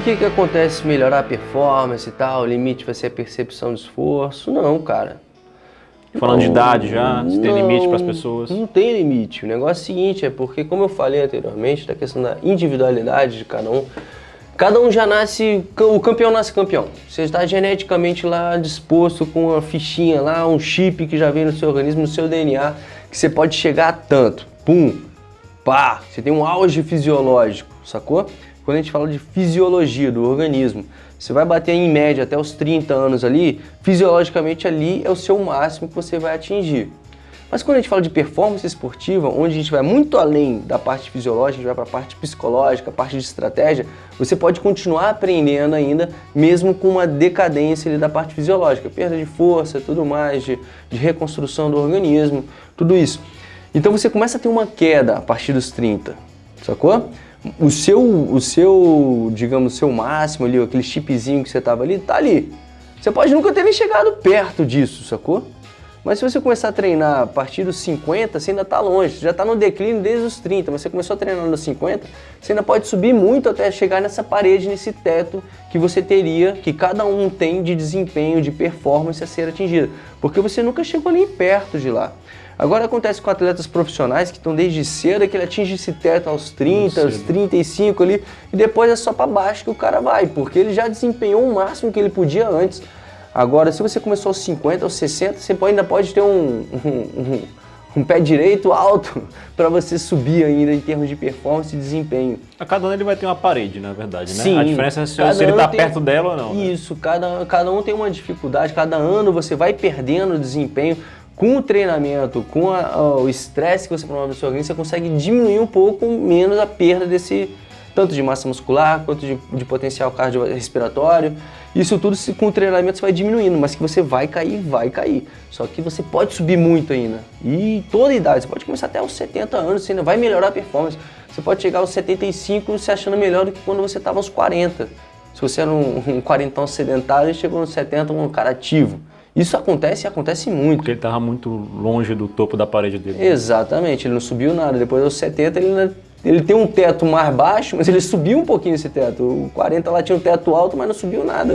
que que acontece melhorar a performance e tal, o limite vai ser a percepção de esforço? Não, cara. Falando não, de idade já, se tem limite para as pessoas? Não tem limite. O negócio é o seguinte, é porque, como eu falei anteriormente, da questão da individualidade de cada um, cada um já nasce, o campeão nasce campeão. Você está geneticamente lá disposto com uma fichinha lá, um chip que já vem no seu organismo, no seu DNA, que você pode chegar a tanto. Pum, pá, você tem um auge fisiológico, sacou? Quando a gente fala de fisiologia do organismo, você vai bater em média até os 30 anos ali, fisiologicamente ali é o seu máximo que você vai atingir. Mas quando a gente fala de performance esportiva, onde a gente vai muito além da parte fisiológica, a gente vai para a parte psicológica, a parte de estratégia, você pode continuar aprendendo ainda, mesmo com uma decadência da parte fisiológica, perda de força, tudo mais, de, de reconstrução do organismo, tudo isso. Então você começa a ter uma queda a partir dos 30, sacou? O seu, o seu, digamos, seu máximo ali, aquele chipzinho que você tava ali, tá ali. Você pode nunca ter nem chegado perto disso, sacou? Mas se você começar a treinar a partir dos 50, você ainda está longe, você já está no declínio desde os 30, mas você começou a treinar nos 50, você ainda pode subir muito até chegar nessa parede, nesse teto que você teria, que cada um tem de desempenho, de performance a ser atingida, porque você nunca chegou nem perto de lá. Agora acontece com atletas profissionais que estão desde cedo, que ele atinge esse teto aos 30, aos 35 ali, e depois é só para baixo que o cara vai, porque ele já desempenhou o máximo que ele podia antes. Agora, se você começou aos 50, aos 60, você ainda pode ter um, um, um, um pé direito alto para você subir ainda em termos de performance e desempenho. A cada ano ele vai ter uma parede, na verdade, né? Sim, a diferença é se, ele está tem... perto dela ou não. Né? Isso, né? cada, cada um tem uma dificuldade, cada ano você vai perdendo desempenho com o treinamento, com a, o estresse que você promove no seu organismo, você consegue diminuir um pouco menos a perda desse tanto de massa muscular quanto de, de potencial cardiorrespiratório. Isso tudo se, com o treinamento você vai diminuindo, mas que você vai cair, vai cair. Só que você pode subir muito ainda. E toda idade, você pode começar até aos 70 anos, você ainda vai melhorar a performance. Você pode chegar aos 75 se achando melhor do que quando você estava aos 40. Se você era um, um quarentão sedentário chegou nos 70 um cara ativo. Isso acontece e acontece muito. Porque ele estava muito longe do topo da parede dele. Exatamente, ele não subiu nada. Depois aos 70 ele, ele tem um teto mais baixo, mas ele subiu um pouquinho esse teto. O 40 lá tinha um teto alto, mas não subiu nada.